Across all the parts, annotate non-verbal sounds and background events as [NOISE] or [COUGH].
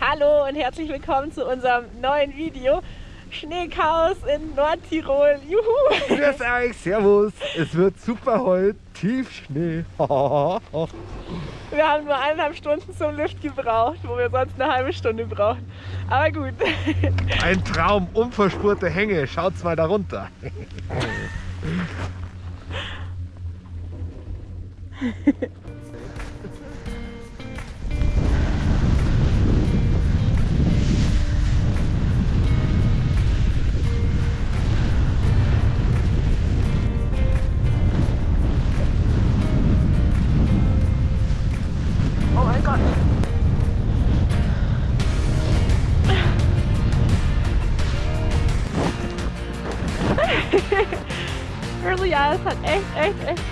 Hallo und herzlich willkommen zu unserem neuen Video. Schneechaos in Nordtirol. Juhu! Grüß euch, Servus. Es wird super heute. Tiefschnee. Wir haben nur eineinhalb Stunden zum Lift gebraucht, wo wir sonst eine halbe Stunde brauchen. Aber gut. Ein Traum, unverspurte Hänge. Schaut's mal da runter. Ja, es hat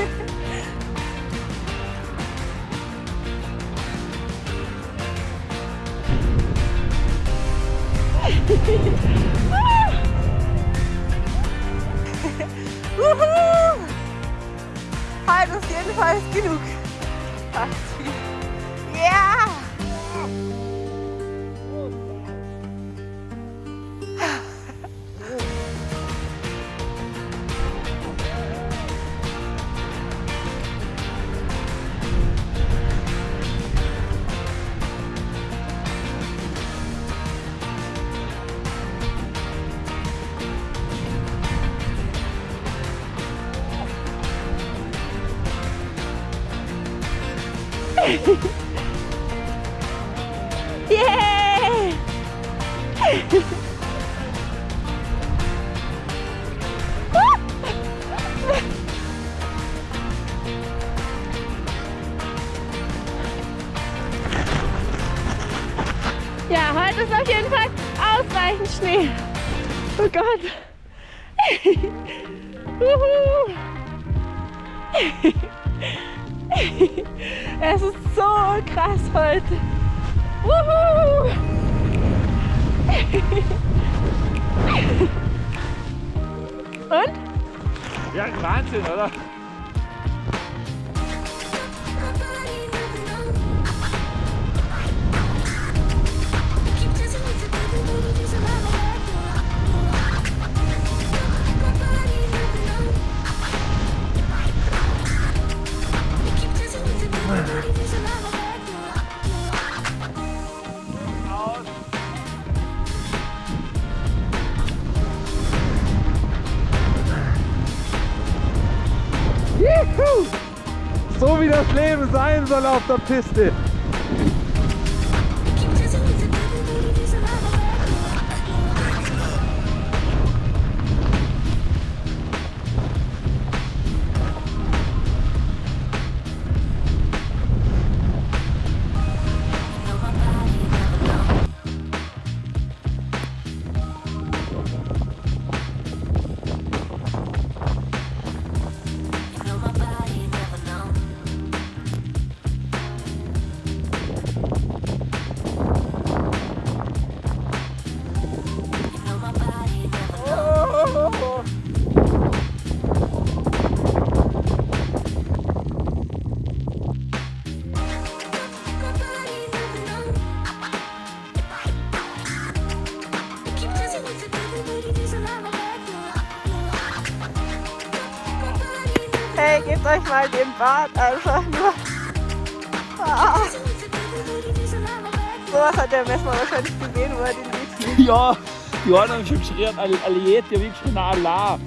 Ha ha ha! Ja, heute ist auf jeden Fall ausreichend Schnee. Oh Gott. [LAUGHS] Juhu. [LAUGHS] Es ist so krass heute. Wuhu! [LAUGHS] Und? Ja, Wahnsinn, oder? Soll auf der Piste. Hey, gebt euch mal den Bart einfach nur. Ah. Sowas hat der Messmann wahrscheinlich gesehen, wo er den sieht. Ja, die einen haben schon geschrien, alle, alle jetzt, die haben geschrien, Allah.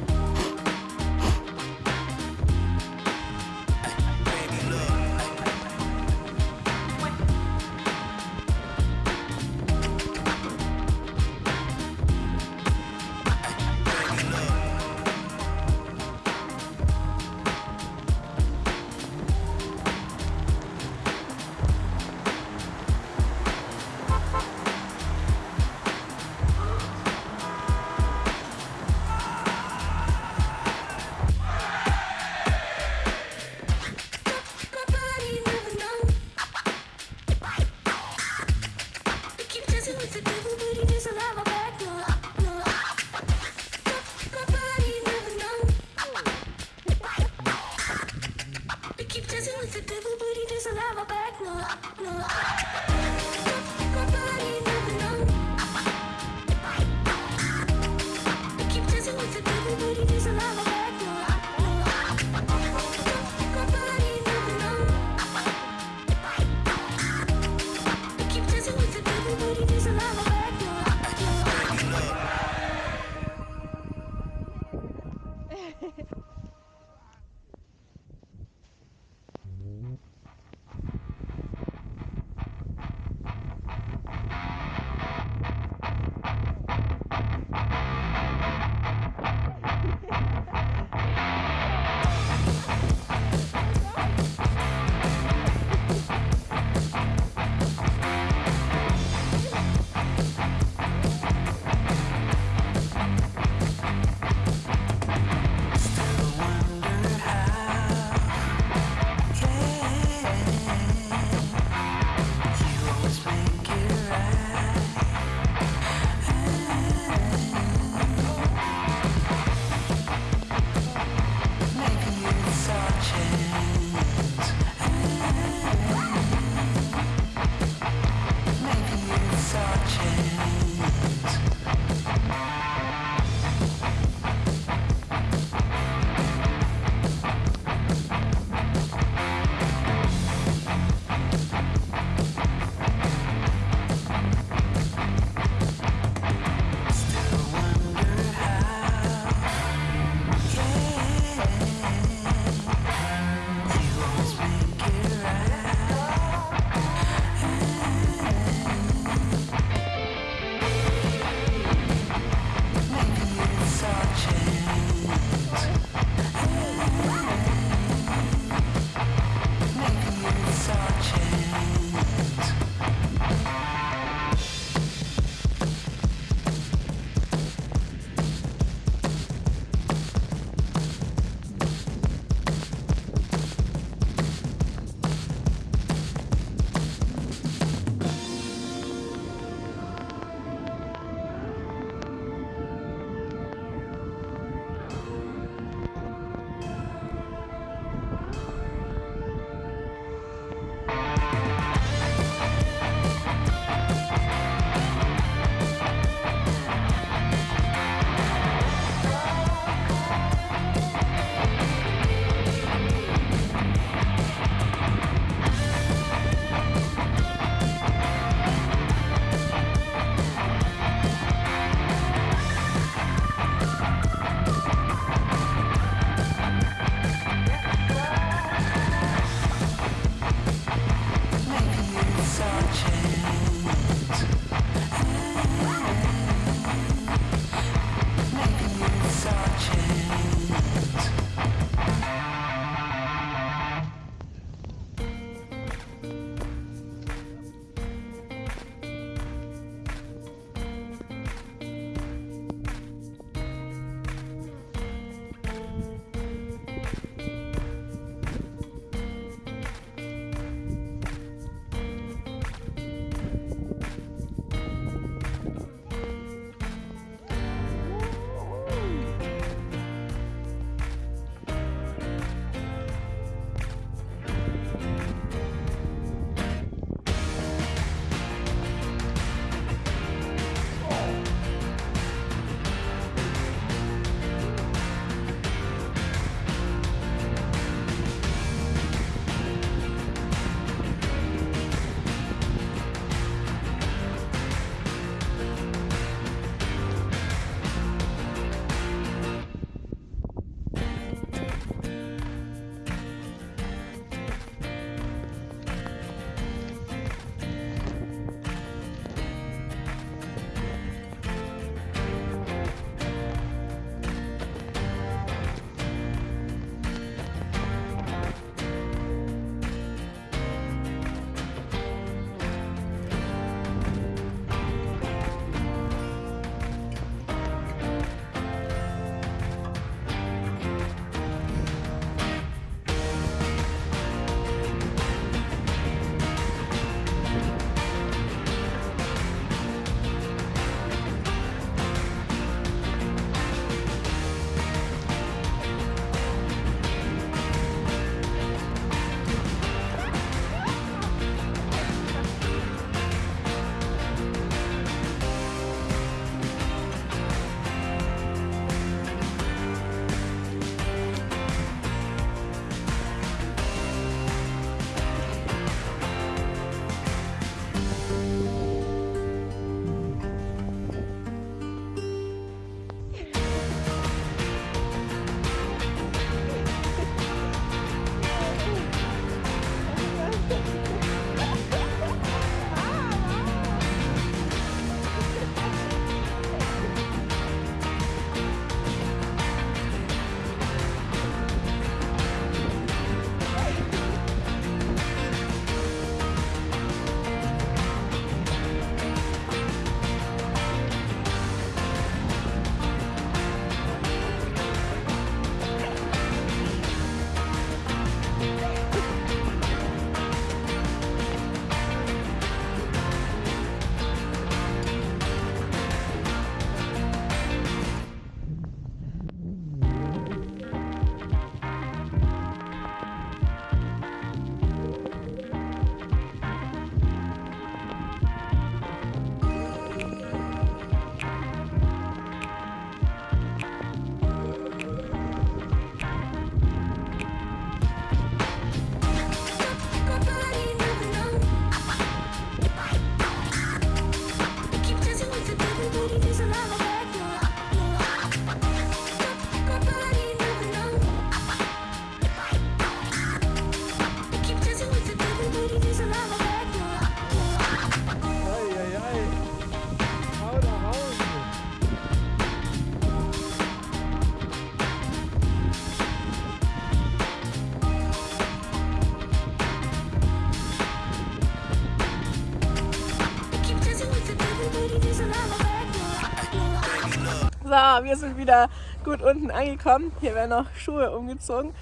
Wir sind wieder gut unten angekommen. Hier werden noch Schuhe umgezogen.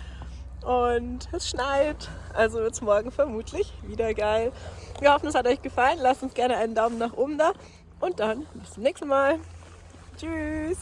Und es schneit, also wird es morgen vermutlich wieder geil. Wir hoffen, es hat euch gefallen. Lasst uns gerne einen Daumen nach oben da. Und dann bis zum nächsten Mal. Tschüss.